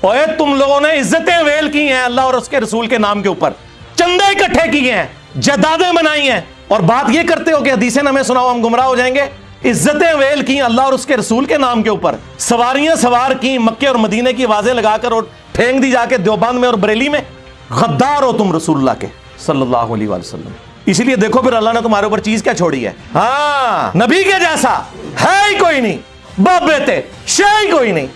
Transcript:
اوے تم لوگوں نے عزتیں ویل کی ہیں اللہ اور اس کے رسول کے نام کے اوپر۔ چندے اکٹھے کیے ہیں، جدادیں بنائی ہیں۔ اور بات یہ کرتے ہو کہ حدیثیں ہمیں سناؤ، ہم گمراہ ہو جائیں گے۔ عزتیں ویل کی اللہ اور اس کے رسول کے نام کے اوپر۔ سواریاں سوار کی مکے اور مدینے کی آوازیں لگا کر اور پھینک دی جا کے دیوبند میں اور بریلی میں۔ غدار ہو تم رسول اللہ کے صلی اللہ علیہ وسلم۔ اسی لیے دیکھو پھر اللہ نے تمہارے اوپر چیز کیا چھوڑی ہے۔ ہاں نبی کے جیسا ہے ہی کوئی نہیں، بابے بیٹے شے ہی کوئی نہیں۔